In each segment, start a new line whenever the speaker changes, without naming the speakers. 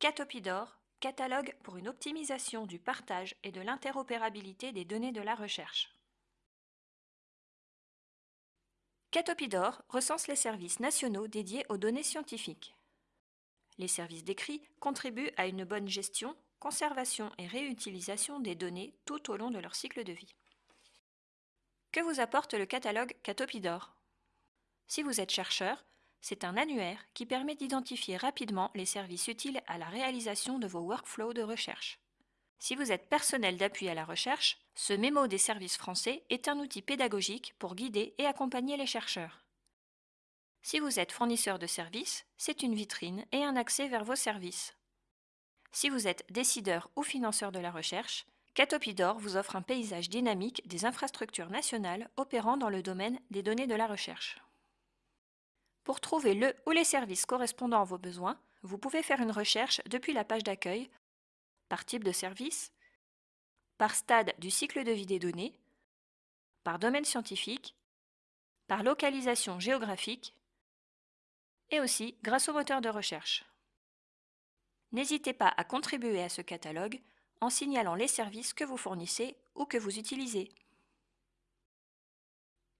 Catopidor, catalogue pour une optimisation du partage et de l'interopérabilité des données de la recherche. Catopidor recense les services nationaux dédiés aux données scientifiques. Les services décrits contribuent à une bonne gestion, conservation et réutilisation des données tout au long de leur cycle de vie. Que vous apporte le catalogue Catopidor? Si vous êtes chercheur, c'est un annuaire qui permet d'identifier rapidement les services utiles à la réalisation de vos workflows de recherche. Si vous êtes personnel d'appui à la recherche, ce mémo des services français est un outil pédagogique pour guider et accompagner les chercheurs. Si vous êtes fournisseur de services, c'est une vitrine et un accès vers vos services. Si vous êtes décideur ou financeur de la recherche, Catopidor vous offre un paysage dynamique des infrastructures nationales opérant dans le domaine des données de la recherche. Pour trouver le ou les services correspondant à vos besoins, vous pouvez faire une recherche depuis la page d'accueil, par type de service, par stade du cycle de vie des données, par domaine scientifique, par localisation géographique et aussi grâce au moteur de recherche. N'hésitez pas à contribuer à ce catalogue en signalant les services que vous fournissez ou que vous utilisez.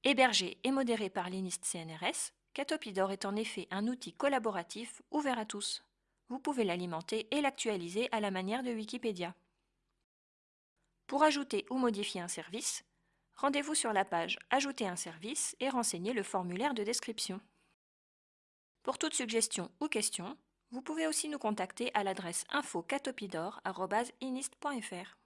Hébergé et modéré par l'INIST CNRS, Catopidor est en effet un outil collaboratif ouvert à tous. Vous pouvez l'alimenter et l'actualiser à la manière de Wikipédia. Pour ajouter ou modifier un service, rendez-vous sur la page Ajouter un service et renseignez le formulaire de description. Pour toute suggestion ou question, vous pouvez aussi nous contacter à l'adresse info-catopidor.inist.fr.